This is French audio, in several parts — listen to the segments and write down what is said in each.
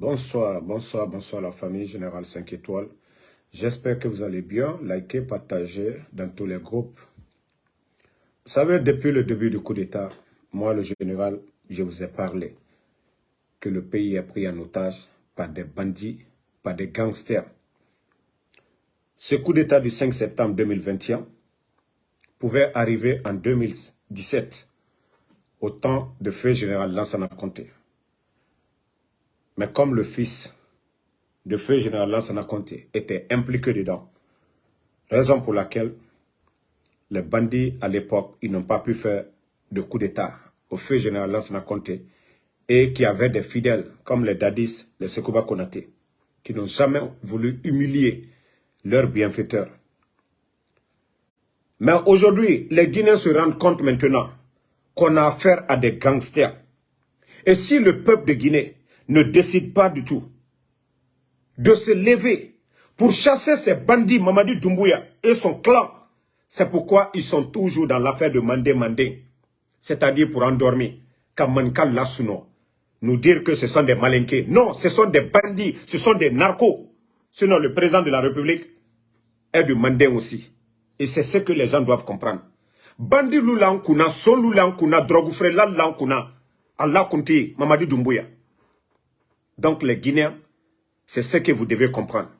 Bonsoir, bonsoir, bonsoir la famille Générale 5 étoiles. J'espère que vous allez bien. Likez, partagez dans tous les groupes. Vous savez, depuis le début du coup d'État, moi le général, je vous ai parlé que le pays est pris en otage par des bandits, par des gangsters. Ce coup d'État du 5 septembre 2021 pouvait arriver en 2017, au temps de feu général Lansana Conté. Mais comme le fils de feu général Lansana Conté était impliqué dedans, raison pour laquelle les bandits à l'époque, ils n'ont pas pu faire de coup d'État au feu général Lansana Conté et qui avaient des fidèles comme les Dadis, les Sekouba Konate, qui n'ont jamais voulu humilier leurs bienfaiteurs. Mais aujourd'hui, les Guinéens se rendent compte maintenant qu'on a affaire à des gangsters. Et si le peuple de Guinée ne décide pas du tout de se lever pour chasser ces bandits Mamadi Doumbouya et son clan, c'est pourquoi ils sont toujours dans l'affaire de Mandé Mandé, c'est-à-dire pour endormir, Kamankal Lasuno, nous dire que ce sont des malinqués. Non, ce sont des bandits, ce sont des narcos. Sinon, le président de la République est du Mandé aussi. Et c'est ce que les gens doivent comprendre. Bandi loulan kuna, son loulan kuna, drogoufre lan kuna, Allah kunti, Mamadi Doumbouya. Donc les Guinéens, c'est ce que vous devez comprendre.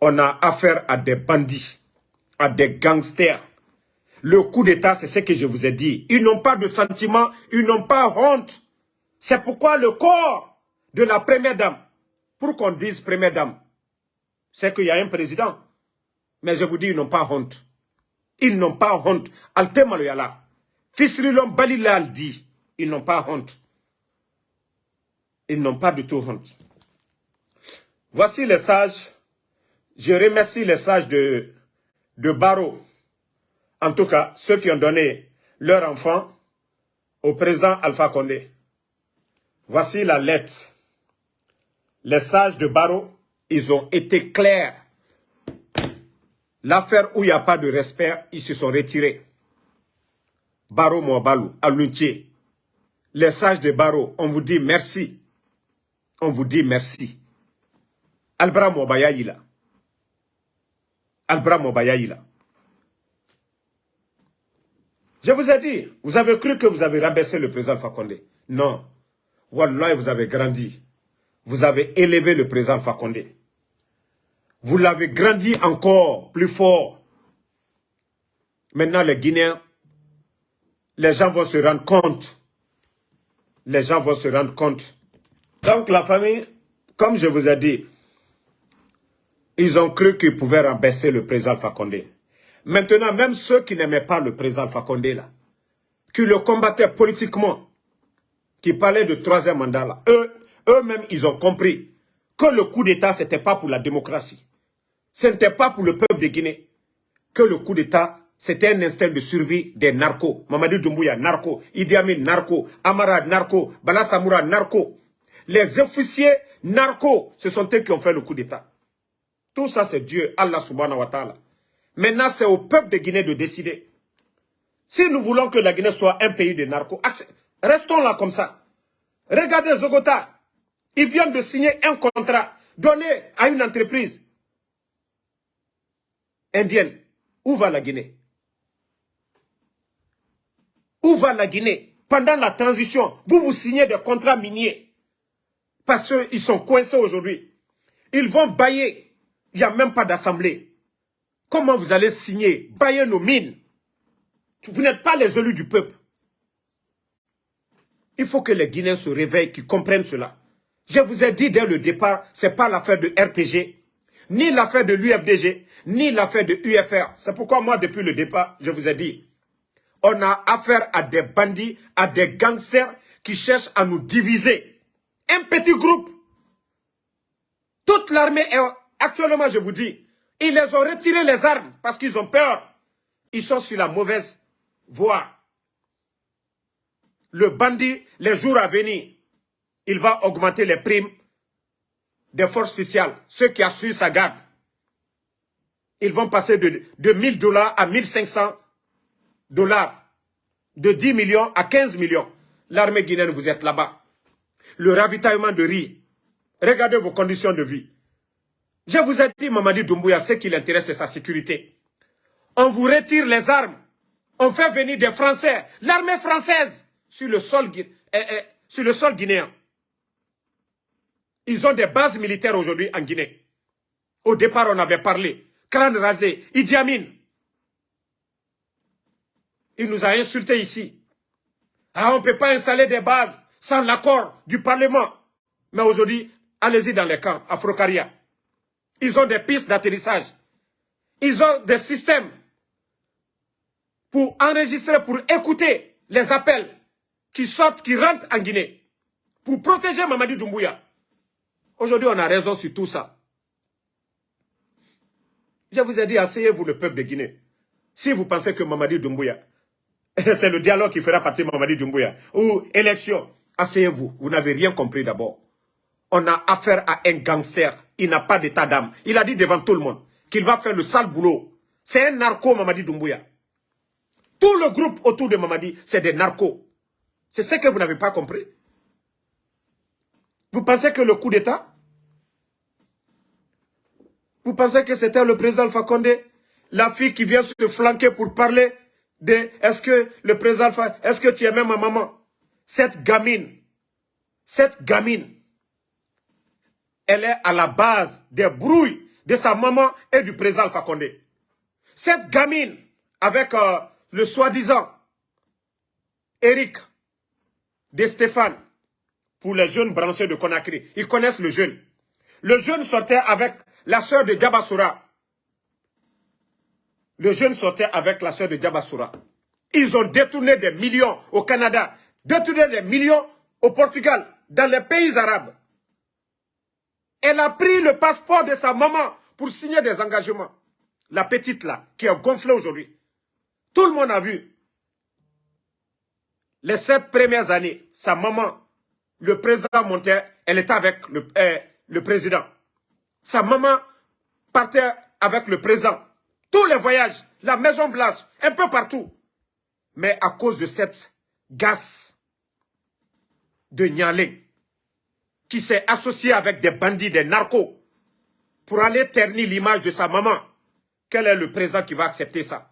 On a affaire à des bandits, à des gangsters. Le coup d'État, c'est ce que je vous ai dit. Ils n'ont pas de sentiments, ils n'ont pas honte. C'est pourquoi le corps de la première dame, pour qu'on dise première dame, c'est qu'il y a un président. Mais je vous dis, ils n'ont pas honte. Ils n'ont pas honte. Altem Maloyala. Fisrilon Balilal dit, ils n'ont pas honte. Ils n'ont pas du tout honte. Voici les sages. Je remercie les sages de, Baro. En tout cas, ceux qui ont donné leur enfant au président Alpha Condé. Voici la lettre. Les sages de Baro, ils ont été clairs. L'affaire où il n'y a pas de respect, ils se sont retirés. Baro Mouabalou, Aluntier. Les sages de Baro, on vous dit merci. On vous dit merci. Albra Mouabayaïla. Albra Mouabayaïla. Je vous ai dit, vous avez cru que vous avez rabaissé le président Fakonde. Non. Wallah, vous avez grandi. Vous avez élevé le président Fakonde. Vous l'avez grandi encore plus fort. Maintenant, les Guinéens, les gens vont se rendre compte. Les gens vont se rendre compte. Donc, la famille, comme je vous ai dit, ils ont cru qu'ils pouvaient rabaisser le président Fakonde. Maintenant, même ceux qui n'aimaient pas le président Fakonde, là, qui le combattaient politiquement, qui parlaient de troisième mandat, eux, eux-mêmes, ils ont compris que le coup d'État, ce n'était pas pour la démocratie. Ce n'était pas pour le peuple de Guinée. Que le coup d'État, c'était un instinct de survie des narcos. Mamadou Doumbouya, narco. Idi Amin, narco. Amara, narco. Bala Samoura, narco. Les officiers narcos, ce sont eux qui ont fait le coup d'État. Tout ça, c'est Dieu, Allah subhanahu wa ta'ala. Maintenant, c'est au peuple de Guinée de décider. Si nous voulons que la Guinée soit un pays de narcos, restons là comme ça. Regardez Zogota. Ils viennent de signer un contrat donné à une entreprise indienne. Où va la Guinée? Où va la Guinée? Pendant la transition, vous vous signez des contrats miniers. Parce qu'ils sont coincés aujourd'hui. Ils vont bailler. Il n'y a même pas d'assemblée. Comment vous allez signer, bailler nos mines Vous n'êtes pas les élus du peuple. Il faut que les Guinéens se réveillent, qu'ils comprennent cela. Je vous ai dit dès le départ, ce n'est pas l'affaire de RPG, ni l'affaire de l'UFDG, ni l'affaire de UFR. C'est pourquoi moi, depuis le départ, je vous ai dit, on a affaire à des bandits, à des gangsters qui cherchent à nous diviser. Un petit groupe. Toute l'armée est, actuellement, je vous dis, ils les ont retiré les armes parce qu'ils ont peur. Ils sont sur la mauvaise voie. Le bandit, les jours à venir, il va augmenter les primes des forces spéciales, ceux qui assurent sa garde. Ils vont passer de, de 1000 dollars à 1500 dollars, de 10 millions à 15 millions. L'armée guinéenne, vous êtes là-bas. Le ravitaillement de riz, Regardez vos conditions de vie. Je vous ai dit, Mamadi Doumbouya, ce qui l'intéresse, c'est sa sécurité. On vous retire les armes. On fait venir des Français, l'armée française, sur le sol, eh, eh, sur le sol guinéen. Ils ont des bases militaires aujourd'hui en Guinée. Au départ, on avait parlé. Crâne rasé, Idi Amin. Il nous a insultés ici. Ah, on ne peut pas installer des bases sans l'accord du Parlement. Mais aujourd'hui, allez-y dans les camps, à Frocaria. Ils ont des pistes d'atterrissage. Ils ont des systèmes pour enregistrer, pour écouter les appels qui sortent, qui rentrent en Guinée. Pour protéger Mamadi Doumbouya. Aujourd'hui, on a raison sur tout ça. Je vous ai dit, asseyez-vous le peuple de Guinée. Si vous pensez que Mamadi Doumbouya, c'est le dialogue qui fera partie de Mamadi Doumbouya, ou élection, asseyez-vous. Vous, n'avez rien compris d'abord. On a affaire à un gangster. Il n'a pas d'état d'âme. Il a dit devant tout le monde qu'il va faire le sale boulot. C'est un narco, Mamadi Doumbouya. Tout le groupe autour de Mamadi, c'est des narcos. C'est ce que vous n'avez pas compris. Vous pensez que le coup d'État? Vous pensez que c'était le président Alpha Condé La fille qui vient se flanquer pour parler de est-ce que le président Alpha, est-ce que tu aimes ma maman? Cette gamine, cette gamine, elle est à la base des brouilles de sa maman et du président Alpha. Cette gamine, avec euh, le soi-disant Eric de Stéphane, pour les jeunes branchés de Conakry. Ils connaissent le jeune. Le jeune sortait avec la sœur de Diabasoura. Le jeune sortait avec la sœur de Diabasoura. Ils ont détourné des millions au Canada, détourné des millions au Portugal, dans les pays arabes. Elle a pris le passeport de sa maman pour signer des engagements. La petite là, qui est gonflée aujourd'hui. Tout le monde a vu. Les sept premières années, sa maman, le président montait, elle était avec euh, le président. Sa maman partait avec le président. Tous les voyages, la Maison Blanche, un peu partout. Mais à cause de cette gasse de Nyalé, qui s'est associé avec des bandits, des narcos, pour aller ternir l'image de sa maman, quel est le président qui va accepter ça?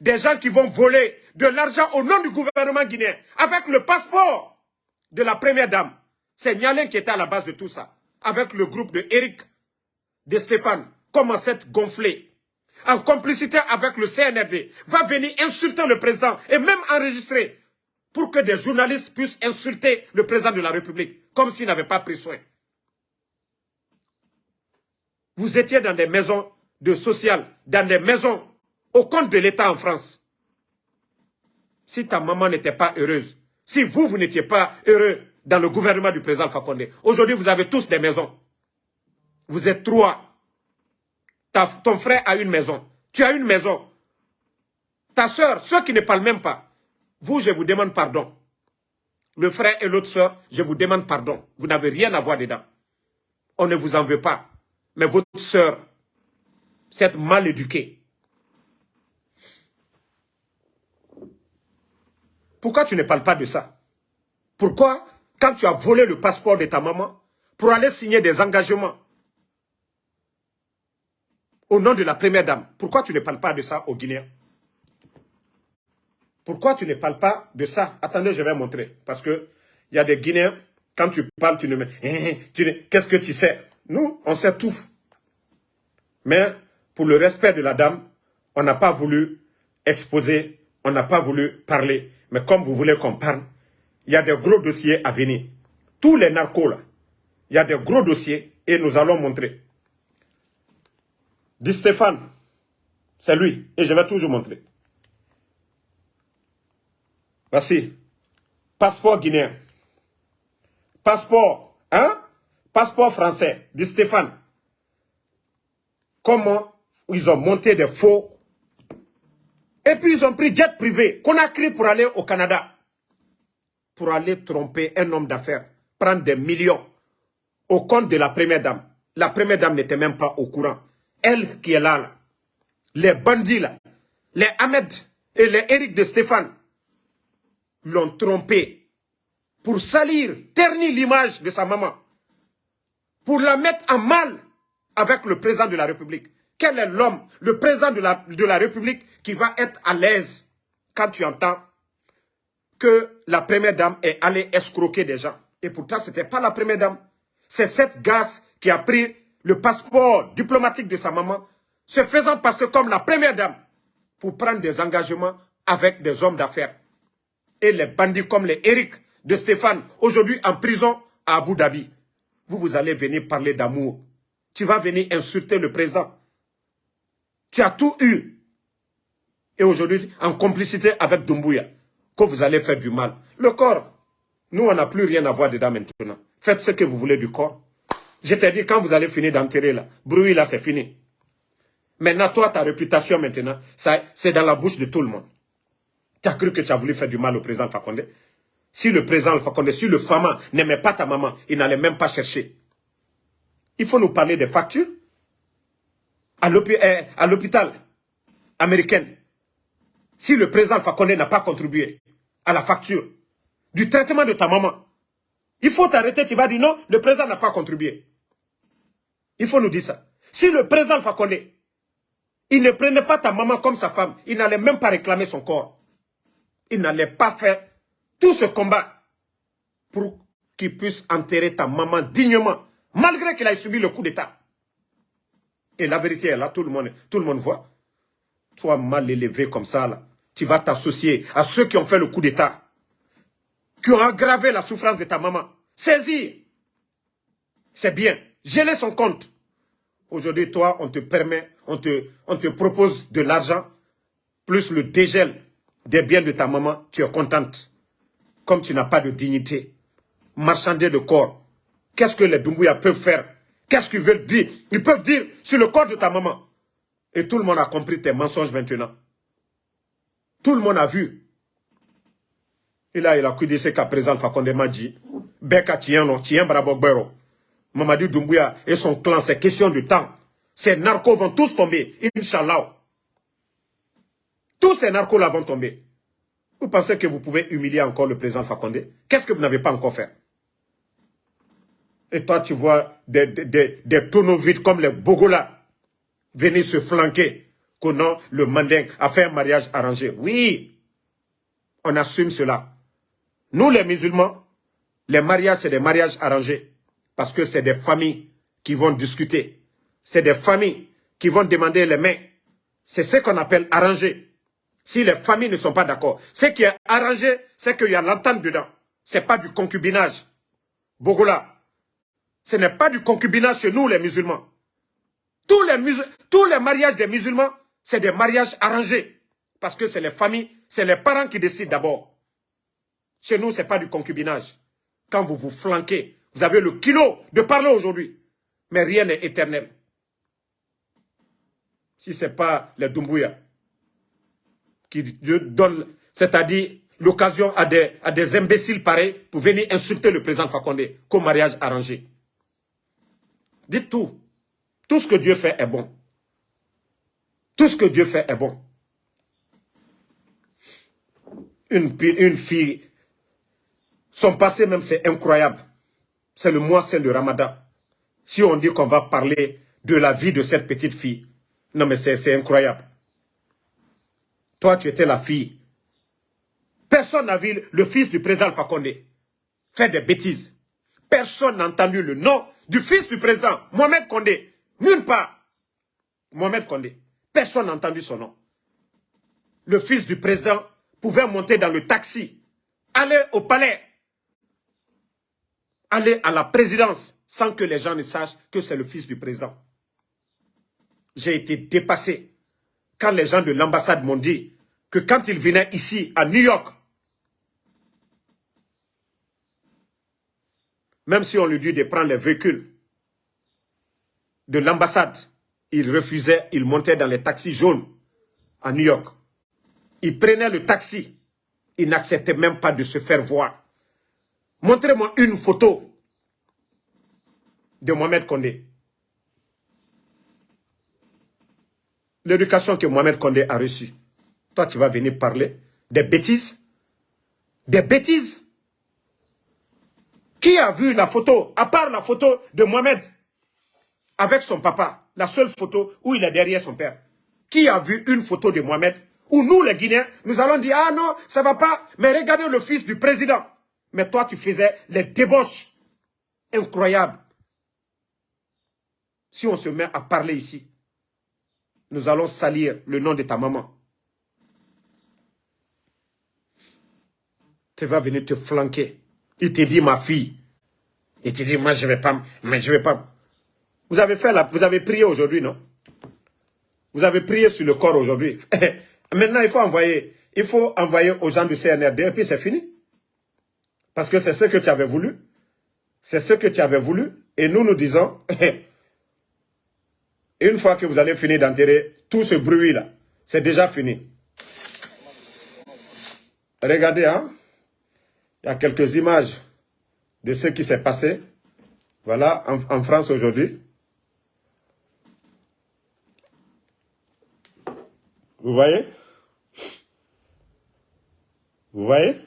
Des gens qui vont voler de l'argent au nom du gouvernement guinéen avec le passeport de la première dame. C'est Nialen qui était à la base de tout ça. Avec le groupe de Eric, de Stéphane, comment cette gonflé, en complicité avec le CNRD, va venir insulter le président et même enregistrer pour que des journalistes puissent insulter le président de la République, comme s'il n'avait pas pris soin. Vous étiez dans des maisons de social, dans des maisons au compte de l'État en France. Si ta maman n'était pas heureuse, si vous, vous n'étiez pas heureux dans le gouvernement du président Fakonde, aujourd'hui vous avez tous des maisons. Vous êtes trois. ton frère a une maison. Tu as une maison. Ta soeur, ceux qui ne parlent même pas. Vous, je vous demande pardon. Le frère et l'autre soeur, je vous demande pardon. Vous n'avez rien à voir dedans. On ne vous en veut pas. Mais votre soeur, cette mal éduquée, Pourquoi tu ne parles pas de ça? Pourquoi, quand tu as volé le passeport de ta maman, pour aller signer des engagements au nom de la première dame, pourquoi tu ne parles pas de ça aux Guinéens Pourquoi tu ne parles pas de ça? Attendez, je vais montrer. Parce que il y a des Guinéens, quand tu parles, tu ne mets... Eh, eh, qu'est-ce que tu sais? Nous, on sait tout. Mais pour le respect de la dame, on n'a pas voulu exposer, on n'a pas voulu parler. Mais comme vous voulez qu'on parle, il y a des gros dossiers à venir. Tous les narcos là, il y a des gros dossiers et nous allons montrer. Dit Stéphane, c'est lui et je vais toujours montrer. Voici, passeport guinéen, passeport, hein, passeport français, dit Stéphane. Comment ils ont monté des faux? Et puis ils ont pris jet privé, qu'on a créé pour aller au Canada. Pour aller tromper un homme d'affaires, prendre des millions au compte de la première dame. La première dame n'était même pas au courant. Elle qui est là, là les bandits là, les Ahmed et les Eric de Stéphane l'ont trompé pour salir, ternir l'image de sa maman. pour la mettre en mal avec le président de la République. Quel est l'homme, le président de la, de la République qui va être à l'aise quand tu entends que la première dame est allée escroquer des gens? Et pourtant, ce n'était pas la première dame. C'est cette gasse qui a pris le passeport diplomatique de sa maman, se faisant passer comme la première dame pour prendre des engagements avec des hommes d'affaires. Et les bandits comme les Eric de Stéphane, aujourd'hui en prison à Abu Dhabi. Vous, vous allez venir parler d'amour. Tu vas venir insulter le président. Tu as tout eu. Et aujourd'hui, en complicité avec Dumbuya, que vous allez faire du mal. Le corps, nous, on n'a plus rien à voir dedans maintenant. Faites ce que vous voulez du corps. Je t'ai dit, quand vous allez finir d'enterrer là, bruit là, c'est fini. Maintenant, toi, ta réputation maintenant, c'est dans la bouche de tout le monde. Tu as cru que tu as voulu faire du mal au président Fakonde Si le président Fakonde, si le Fama n'aimait pas ta maman, il n'allait même pas chercher. Il faut nous parler des factures à eh, l'hôpital américain. Si le président Fakonde n'a pas contribué à la facture du traitement de ta maman, il faut t'arrêter, tu vas dire non, le président n'a pas contribué. Il faut nous dire ça. Si le président Fakonde, il ne prenait pas ta maman comme sa femme, il n'allait même pas réclamer son corps. Il n'allait pas faire tout ce combat pour qu'il puisse enterrer ta maman dignement, malgré qu'elle ait subi le coup d'État. Et la vérité est là, tout le monde, tout le monde voit. Toi, mal élevé comme ça, tu vas t'associer à ceux qui ont fait le coup d'État, qui ont aggravé la souffrance de ta maman. Saisis. C'est bien. Geler son compte. Aujourd'hui, toi, on te permet, on te propose de l'argent, plus le dégel des biens de ta maman, tu es contente. Comme tu n'as pas de dignité. Marchander de corps. Qu'est-ce que les Doumbouya peuvent faire? Qu'est-ce qu'ils veulent dire? Ils peuvent dire sur le corps de ta maman. Et tout le monde a compris tes mensonges maintenant. Tout le monde a vu. Et là, il a ce qu'à présent Fakonde m'a dit. Beka Tiano, Tien Brabogbero. Mamadou Doumbouya et son clan, c'est question de temps. Ces narcos vont tous tomber, Inch'Allah. Tous ces narcos là vont tomber. Vous pensez que vous pouvez humilier encore le président Fakonde? Qu'est-ce que vous n'avez pas encore fait? Et toi, tu vois des, des, des tonneaux vides comme les Bogola venir se flanquer non, le Manding a fait un mariage arrangé. Oui, on assume cela. Nous, les musulmans, les mariages, c'est des mariages arrangés. Parce que c'est des familles qui vont discuter. C'est des familles qui vont demander les mains. C'est ce qu'on appelle arrangé. Si les familles ne sont pas d'accord. Ce qui est arrangé, c'est qu'il y a l'entente dedans. Ce n'est pas du concubinage. Bogola, ce n'est pas du concubinage chez nous, les musulmans. Tous les, mariages des musulmans, c'est des mariages arrangés. Parce que c'est les familles, c'est les parents qui décident d'abord. Chez nous, ce n'est pas du concubinage. Quand vous vous flanquez, vous avez le kilo de parler aujourd'hui. Mais rien n'est éternel. Si ce n'est pas les Doumbouya qui donnent, c'est-à-dire l'occasion à des, imbéciles pareils pour venir insulter le président Fakonde comme mariage arrangé. Dites tout. Tout ce que Dieu fait est bon. Tout ce que Dieu fait est bon. Une, une fille, son passé même c'est incroyable. C'est le mois c'est le ramadan. Si on dit qu'on va parler de la vie de cette petite fille, non mais c'est incroyable. Toi tu étais la fille. Personne n'a vu le fils du président Fakonde faire des bêtises. Personne n'a entendu le nom du fils du président, Mohamed Condé. Nulle part. Mohamed Condé. Personne n'a entendu son nom. Le fils du président pouvait monter dans le taxi, aller au palais, aller à la présidence sans que les gens ne sachent que c'est le fils du président. J'ai été dépassé quand les gens de l'ambassade m'ont dit que quand il venait ici, à New York, même si on lui dit de prendre les véhicules de l'ambassade, il refusait, il montait dans les taxis jaunes à New York. Il prenait le taxi. Il n'acceptait même pas de se faire voir. Montrez-moi une photo de Mohamed Kondé. L'éducation que Mohamed Kondé a reçue. Toi, tu vas venir parler des bêtises Des bêtises Qui a vu la photo, à part la photo de Mohamed, avec son papa, la seule photo où il est derrière son père? Qui a vu une photo de Mohamed Où nous, les Guinéens, nous allons dire, ah non, ça va pas, mais regardez le fils du président. Mais toi, tu faisais les débauches incroyables. Si on se met à parler ici, nous allons salir le nom de ta maman. Tu vas venir te flanquer. Il te dit, ma fille. Il te dit, moi, je vais pas, mais je vais pas. Vous avez fait la, vous avez prié aujourd'hui, non? Vous avez prié sur le corps aujourd'hui. Maintenant, il faut envoyer, il faut envoyer aux gens du CNRD et puis c'est fini. Parce que c'est ce que tu avais voulu. C'est ce que tu avais voulu. Et nous, nous disons, une fois que vous allez finir d'enterrer tout ce bruit-là, c'est déjà fini. Regardez, hein. Il y a quelques images de ce qui s'est passé. Voilà, en, France aujourd'hui. Vous voyez? Vous voyez?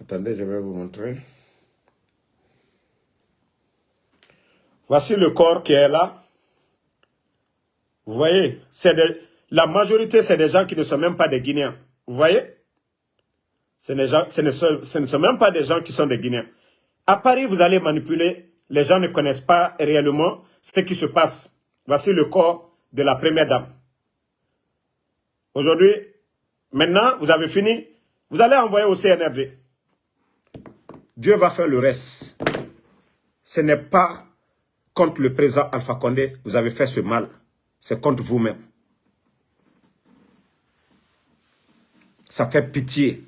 Attendez, je vais vous montrer. Voici le corps qui est là. Vous voyez, la majorité, c'est des gens qui ne sont même pas des Guinéens. Vous voyez? Ce, sont, ce ne sont même pas des gens qui sont des Guinéens. À Paris, vous allez manipuler. Les gens ne connaissent pas réellement ce qui se passe. Voici le corps de la première dame. Aujourd'hui, maintenant, vous avez fini. Vous allez envoyer au CNRD. Dieu va faire le reste. Ce n'est pas contre le président Alpha Condé, vous avez fait ce mal. C'est contre vous-même. Ça fait pitié.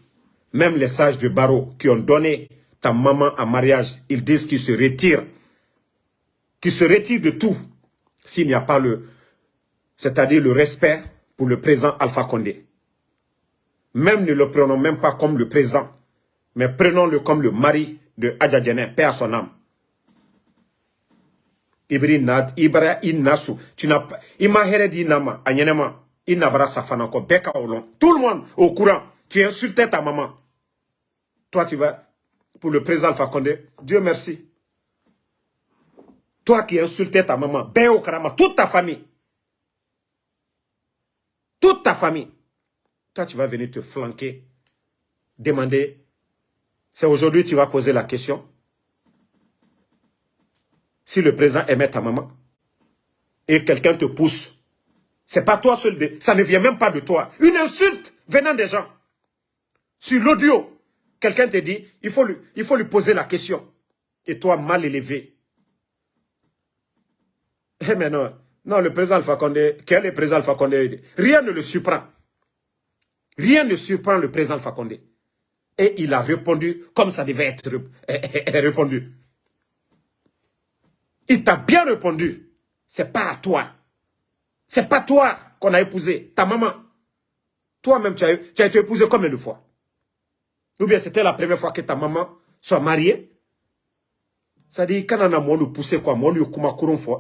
Même les sages de barreau qui ont donné ta maman en mariage, ils disent qu'ils se retirent. Qu'ils se retirent de tout. S'il n'y a pas le... C'est-à-dire le respect pour le président Alpha Condé. Même ne le prenons même pas comme le président, mais prenons-le comme le mari de Adja Père à son âme. Ibri na ibara inasu tu n'as il m'a di anyenema n'a safana beka olon tout le monde au courant. Tu insultais ta maman. Toi tu vas pour le président Alpha Dieu merci. Toi qui insultais ta maman ben au karama. Toute ta famille. Toute ta famille. Toi tu vas venir te flanquer demander. C'est aujourd'hui tu vas poser la question si le président aimait ta maman et quelqu'un te pousse, c'est pas toi seul, ça ne vient même pas de toi. Une insulte venant des gens. Sur l'audio, quelqu'un te dit, il faut, lui, poser la question. Et toi, mal élevé. Eh mais non, non, le président Alpha Condé, quel est le président Alpha Condé Rien ne le surprend. Rien ne surprend le président Alpha Condé. Et il a répondu comme ça devait être répondu. Il t'a bien répondu. C'est pas à toi. C'est pas toi qu'on a épousé. Ta maman. Toi-même, tu as, été épousé combien de fois? Ou bien c'était la première fois que ta maman soit mariée? Ça dit, quand on a poussé quoi,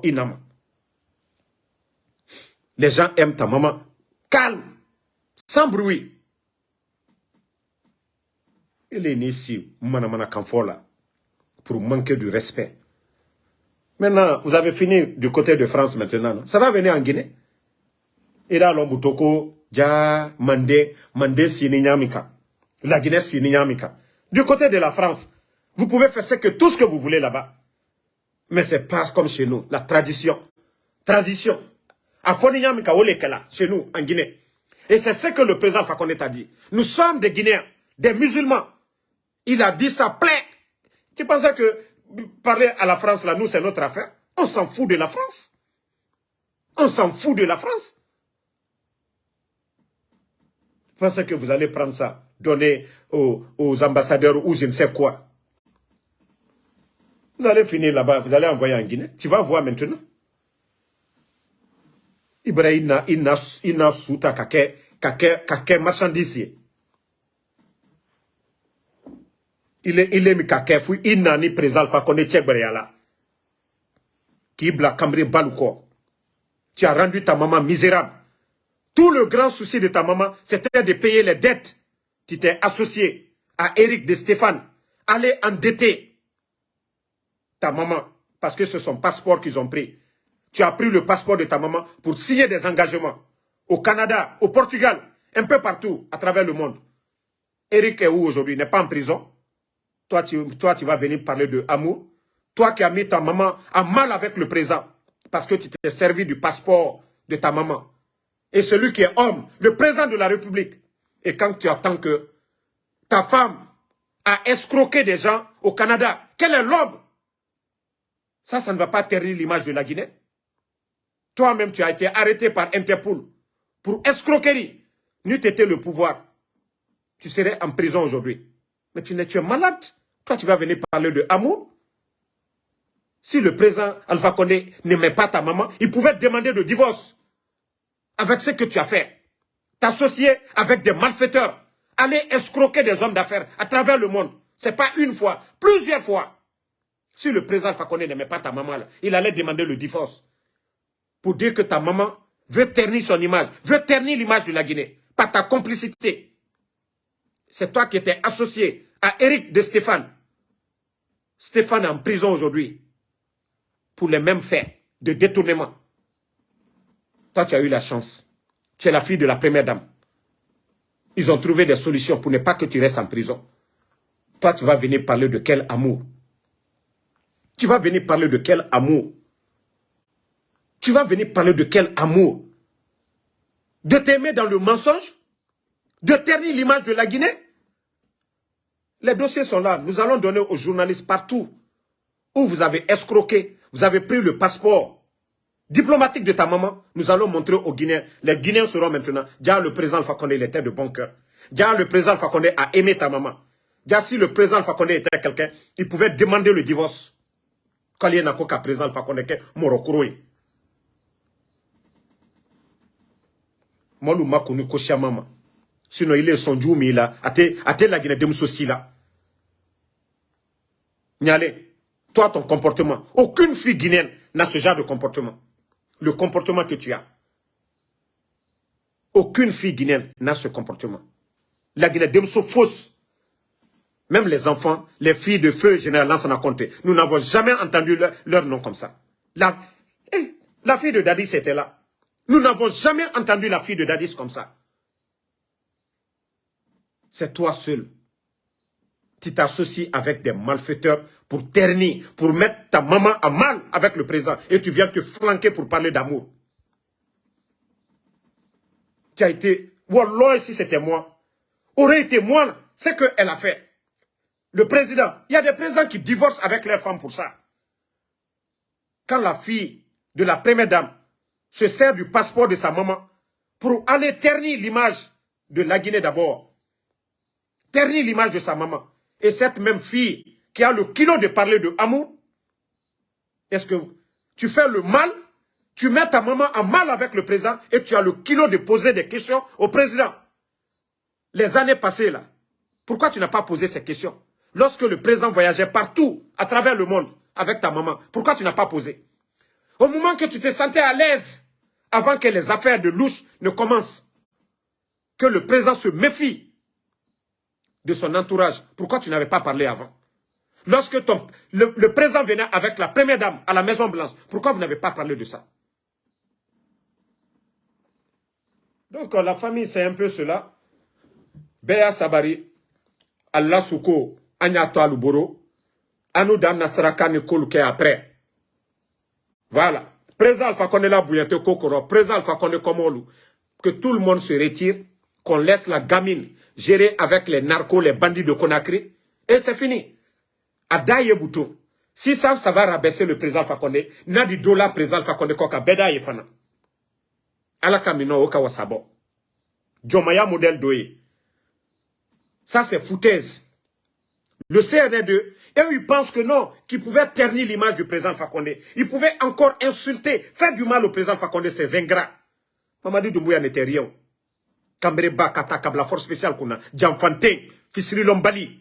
inama. Les gens aiment ta maman. Calme. Sans bruit. Il est né ici, pour manquer du respect. Maintenant, vous avez fini du côté de France maintenant. Ça va venir en Guinée? Et là, l'Ombutoko, Dja, Mandé, Mandé Sininyamika. La Guinée Sininyamika. Du côté de la France, vous pouvez faire ce que, tout ce que vous voulez là-bas. Mais c'est pas comme chez nous. La tradition. Tradition. À Foninyamika, chez nous, en Guinée. Et c'est ce que le président Fakonde a dit. Nous sommes des Guinéens, des musulmans. Il a dit ça plein. Tu pensais que parler à la France, là, nous, c'est notre affaire. On s'en fout de la France. On s'en fout de la France. Pensez que vous allez prendre ça, donner aux, ambassadeurs ou je ne sais quoi? Vous allez finir là-bas, vous allez envoyer en Guinée. Tu vas voir maintenant. Ibrahim, il n'a souta kake marchandise. il est il est mi ka kɛ fo i nani président fa ko ne cɛ gbɛrɛya la qui Cambré Balouko. Tu as rendu ta maman misérable. Tout le grand souci de ta maman, c'était de payer les dettes. Tu t'es associé à Eric de Stéphane. Aller endetter ta maman parce que c'est son passeport qu'ils ont pris. Tu as pris le passeport de ta maman pour signer des engagements au Canada, au Portugal, un peu partout à travers le monde. Eric est où aujourd'hui? Il n'est pas en prison? Toi tu, toi, tu vas venir parler de amour. Toi qui as mis ta maman en mal avec le présent parce que tu t'es servi du passeport de ta maman. Et celui qui est homme, le président de la République. Et quand tu attends que ta femme a escroqué des gens au Canada, quel est l'homme? Ça, ça ne va pas ternir l'image de la Guinée. Toi-même, tu as été arrêté par Interpol pour escroquerie. N'eût été le pouvoir, tu serais en prison aujourd'hui. Mais tu, es, tu malade. Toi, tu vas venir parler de amour. Si le président Alpha Condé n'aimait pas ta maman, il pouvait te demander de divorce. Avec ce que tu as fait. T'associer avec des malfaiteurs. Aller escroquer des hommes d'affaires à travers le monde. Ce n'est pas une fois, plusieurs fois. Si le président Alpha Condé n'aimait pas ta maman, il allait demander le divorce. Pour dire que ta maman veut ternir son image, veut ternir l'image de la Guinée. Par ta complicité. C'est toi qui étais associé à Eric de Stéphane. Stéphane est en prison aujourd'hui pour les mêmes faits de détournement. Toi, tu as eu la chance. Tu es la fille de la première dame. Ils ont trouvé des solutions pour ne pas que tu restes en prison. Toi, tu vas venir parler de quel amour? Tu vas venir parler de quel amour? Tu vas venir parler de quel amour? De t'aimer dans le mensonge? De ternir l'image de la Guinée? Les dossiers sont là. Nous allons donner aux journalistes partout où vous avez escroqué, vous avez pris le passeport diplomatique de ta maman, nous allons montrer aux Guinéens. Les Guinéens seront maintenant, déjà le président Fakonde, était de bon cœur. Déjà le président Fakonde a aimé ta maman. Déjà si le président Fakonde était quelqu'un, il pouvait demander le divorce. Quand il y a un président Fakonde, Morokouroui. Moi, je connu Koshia maman. Sinon, il est son mais là. Ate la Guinée de là. Nyale toi, ton comportement. Aucune fille guinéenne n'a ce genre de comportement. Le comportement que tu as. Aucune fille guinéenne n'a ce comportement. La Guinée sont fausse. Même les enfants, les filles de feu général Lansana a compté. Nous n'avons jamais entendu leur, nom comme ça. La, eh, la fille de Dadis était là. Nous n'avons jamais entendu la fille de Dadis comme ça. C'est toi seul tu t'associes avec des malfaiteurs pour ternir, pour mettre ta maman à mal avec le président et tu viens te flanquer pour parler d'amour. Tu as été, Wallah, si c'était moi, aurait été moi, ce qu'elle a fait. Le président, il y a des présidents qui divorcent avec leurs femmes pour ça. Quand la fille de la première dame se sert du passeport de sa maman pour aller ternir l'image de la Guinée d'abord, ternir l'image de sa maman, et cette même fille qui a le kilo de parler de amour, est-ce que tu fais le mal, tu mets ta maman en mal avec le président et tu as le kilo de poser des questions au président? Les années passées là, pourquoi tu n'as pas posé ces questions? Lorsque le président voyageait partout, à travers le monde, avec ta maman, pourquoi tu n'as pas posé? Au moment que tu te sentais à l'aise, avant que les affaires de louche ne commencent, que le président se méfie de son entourage. Pourquoi tu n'avais pas parlé avant? Lorsque ton, le, président venait avec la première dame à la Maison Blanche, pourquoi vous n'avez pas parlé de ça? Donc la famille, c'est un peu cela. Béa Sabari, Allah Souko, Agnato Aluboro, Anoudan Nasraka Nikoluke après. Voilà. Président Alpha Konde la Bouyate Kokoro, président Alpha Konde Komolu, que tout le monde se retire qu'on laisse la gamine gérer avec les narcos, les bandits de Conakry, et c'est fini. Adaye Boutou. Si ça, ça va rabaisser le président Fakonde, n'a di dola président Fakonde koka beda fana. Ala kamino oka wasabo. Jomaya modèle doye. Ça, c'est foutaise. Le CNR2, et ils pensent que non, qu'ils pouvaient ternir l'image du président Fakonde. Ils pouvaient encore insulter, faire du mal au président Fakonde, ces ingrats. Mamadou Doumbouya n'était rien. Kambreba kata kabla force spéciale kuna Jamfante Fisri Lombali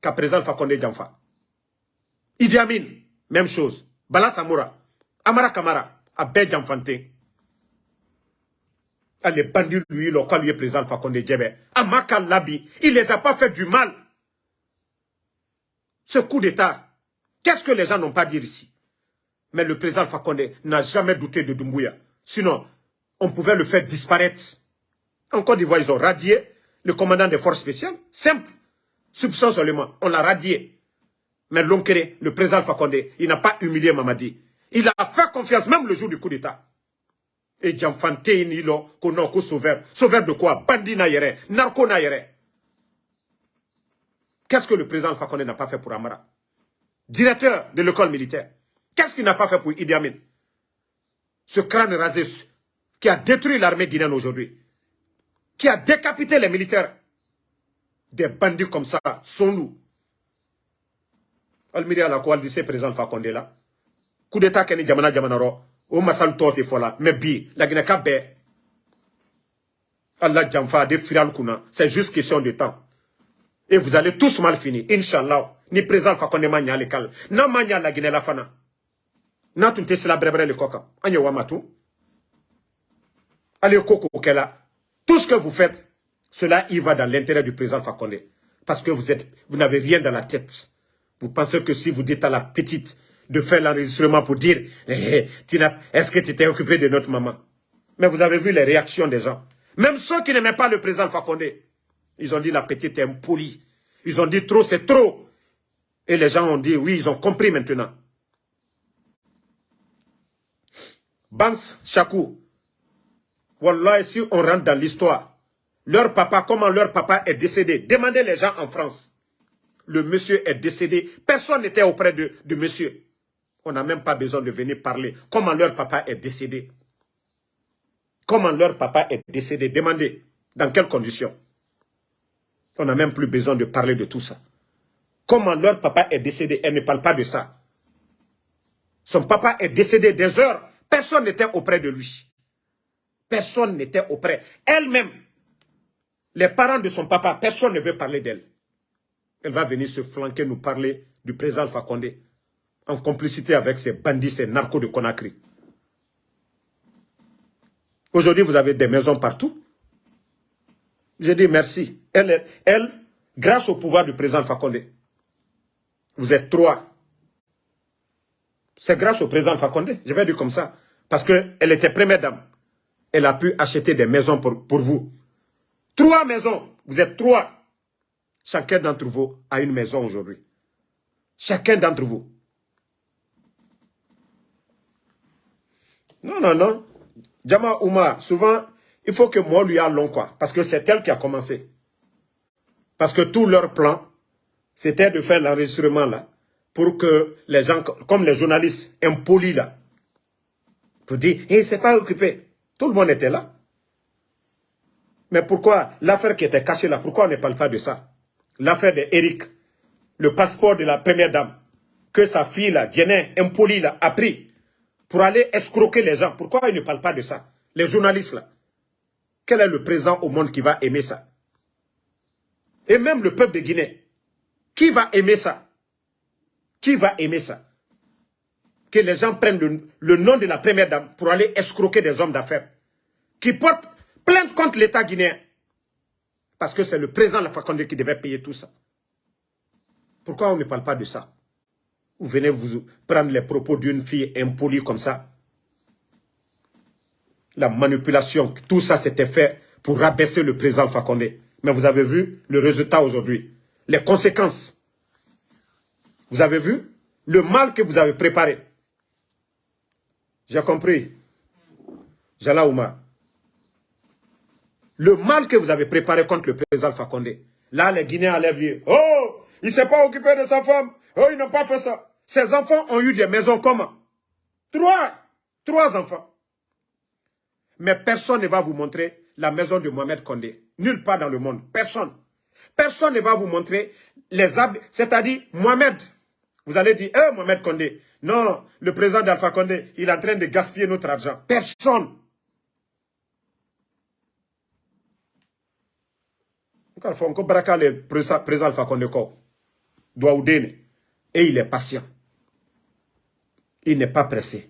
ka président Fakonde Jamfa Idi Amin même chose Bala Samoura, Amara Kamara, Abed Janfanté. Ah, les bandits, lui, quand lui est président Fakonde Djebe. Amaka Labi, il les a pas fait du mal. Ce coup d'État, qu'est-ce que les gens n'ont pas dit ici? Mais le président Fakonde n'a jamais douté de Doumbouya. Sinon, on pouvait le faire disparaître. En Côte d'Ivoire, ils ont radié le commandant des forces spéciales. Simple. Soupçon seulement. On l'a radié. Mais Lonkere, le président Fakonde, il n'a pas humilié Mamadi. Il a fait confiance même le jour du coup d'État. Et Djamfante Nilo, qu'on sauveur. Sauveur de quoi? Bandit naïre, narco naïre. Qu'est-ce que le président Fakonde n'a pas fait pour Amara? Directeur de l'école militaire. Qu'est-ce qu'il n'a pas fait pour Idi Amin? Ce crâne rasé qui a détruit l'armée guinéenne aujourd'hui, qui a décapité les militaires. Des bandits comme ça sont nous. Almiri ala ko aldise président Fakonde là. Coup d'état keni jamana jamana ro. O masal tote fola. Mais bi, la Guinée ka Allah jamfa de firal kuna. C'est juste question de temps. Et vous allez tous mal finir. Inch'Allah. Ni président Fakonde ma nyale kal. Na la Guinée la fana. Na tunte sila brebre le koka. Anye wamatu. Allez koko kela. Tout ce que vous faites, cela y va dans l'intérêt du président Fakonde. Parce que vous vous n'avez rien dans la tête. Vous pensez que si vous dites à la petite de faire l'enregistrement pour dire eh, eh, est-ce que tu t'es occupé de notre maman? Mais vous avez vu les réactions des gens. Même ceux qui n'aimaient pas le président Fakonde, ils ont dit la petite est impolie. Ils ont dit trop, c'est trop. Et les gens ont dit oui, ils ont compris maintenant. Banks, Chakou, Wallah, si on rentre dans l'histoire, leur papa, comment leur papa est décédé, demandez les gens en France le monsieur est décédé. Personne n'était auprès de, monsieur. On n'a même pas besoin de venir parler. Comment leur papa est décédé? Comment leur papa est décédé? Demandez. Dans quelles conditions? On n'a même plus besoin de parler de tout ça. Comment leur papa est décédé? Elle ne parle pas de ça. Son papa est décédé des heures. Personne n'était auprès de lui. Personne n'était auprès. Elle-même, les parents de son papa, personne ne veut parler d'elle elle va venir se flanquer, nous parler du président Fakonde en complicité avec ces bandits, ces narcos de Conakry. Aujourd'hui, vous avez des maisons partout. Je dis merci. Elle, elle, grâce au pouvoir du président Fakonde, vous êtes trois. C'est grâce au président Fakonde, je vais dire comme ça. Parce qu'elle était première dame. Elle a pu acheter des maisons pour, vous. Trois maisons. Vous êtes trois. Chacun d'entre vous a une maison aujourd'hui. Chacun d'entre vous. Non, non, non. Djama Ouma, souvent, il faut que moi lui a long, quoi. Parce que c'est elle qui a commencé. Parce que tout leur plan, c'était de faire l'enregistrement, là, pour que les gens, comme les journalistes impolis, là, pour dire, il ne s'est pas occupé. Tout le monde était là. Mais pourquoi l'affaire qui était cachée là, pourquoi on ne parle pas de ça? L'affaire d'Eric, le passeport de la première dame, que sa fille, là, Jenny, impolie, là, a pris pour aller escroquer les gens. Pourquoi il ne parle pas de ça? Les journalistes, là. Quel est le président au monde qui va aimer ça? Et même le peuple de Guinée. Qui va aimer ça? Qui va aimer ça? Que les gens prennent le, nom de la première dame pour aller escroquer des hommes d'affaires. Qui portent plainte contre l'État guinéen. Parce que c'est le président de la Fakonde qui devait payer tout ça. Pourquoi on ne parle pas de ça? Vous venez vous prendre les propos d'une fille impolie comme ça. La manipulation, tout ça c'était fait pour rabaisser le président Fakonde. Mais vous avez vu le résultat aujourd'hui. Les conséquences. Vous avez vu le mal que vous avez préparé. J'ai compris. Jala Oumar le mal que vous avez préparé contre le président Fakonde. Là, les Guinéens dire, oh, il ne s'est pas occupé de sa femme. Oh, ils n'ont pas fait ça. Ses enfants ont eu des maisons comment? Trois. Trois enfants. Mais personne ne va vous montrer la maison de Mohamed Kondé. Nulle part dans le monde. Personne. Personne ne va vous montrer les habits. C'est-à-dire, Mohamed, vous allez dire, eh, Mohamed Kondé? Non, le président d'Alpha Kondé, il est en train de gaspiller notre argent. Personne. fɔ ko baraka le président alpha condé duwawu den et il est patient il n'est pas pressé.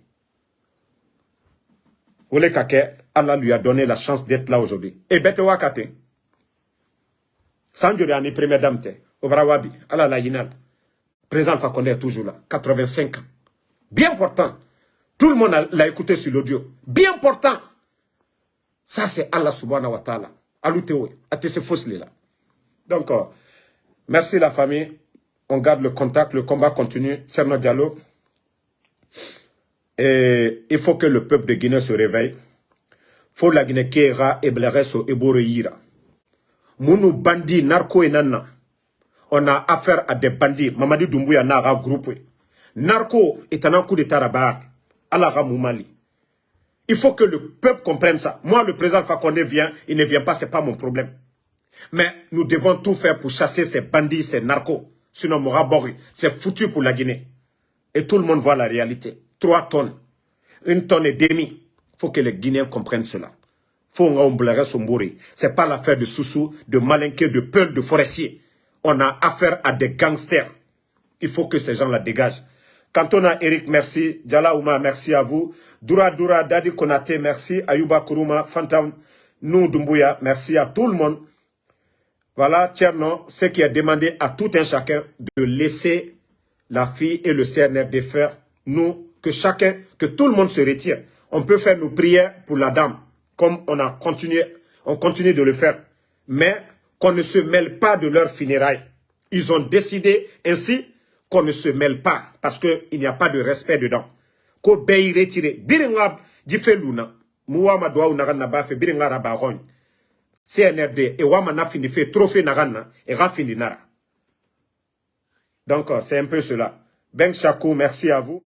Allah lui a donné la chance d'être là aujourd'hui. Et bête wakate. Sanjori ani première dame te. Obrawabi. Allah la yinal. Président Fakonde est toujours là. 85 ans. Bien important. Tout le monde l'a écouté sur l'audio. Bien important. Ça, c'est Allah subhanahu wa ta'ala. Aloutewe. Atese là. Donc, euh, merci la famille. On garde le contact. Le combat continue. Tcherno Diallo. Et il faut que le peuple de Guinée se réveille. faut la Guinée ira et blereso et boreira. Mounou bandit narco et nana. On a affaire à des bandits. Mamadi Doumbouya n'a pas groupe. Narco est un coup de taraba. Allah Moumali. Il faut que le peuple comprenne ça. Moi, le président Fakonde vient, il ne vient pas, ce n'est pas mon problème. Mais nous devons tout faire pour chasser ces bandits, ces narcos. Sinon, Morabori, c'est foutu pour la Guinée. Et tout le monde voit la réalité. Trois tonnes. Une tonne et demie. Il faut que les Guinéens comprennent cela. Faut Ce n'est pas l'affaire de Soussou, de Malinqué, de Peul, de Forestier. On a affaire à des gangsters. Il faut que ces gens la dégagent. Kantona Eric, merci. Djala Ouma, merci à vous. Dura Dura, Dadi Konate, merci. Ayuba Kuruma, Fantam, Nou Dumbuya, merci à tout le monde. Voilà, Tcherno, ce qui a demandé à tout un chacun de laisser la fille et le CNRD faire, nous, que chacun, que tout le monde se retire. On peut faire nos prières pour la dame, comme on a continué, on continue de le faire. Mais qu'on ne se mêle pas de leur funérailles. Ils ont décidé ainsi qu'on ne se mêle pas, parce qu'il n'y a pas de respect dedans. Ko beyi retiré. Biringa jife luna. Muwama doa unagan na bafe, biringa rabaron. CNRD, et wama na fini fait trophée nagana, et rafini nara. Donc, c'est un peu cela. Ben Chakou, merci à vous.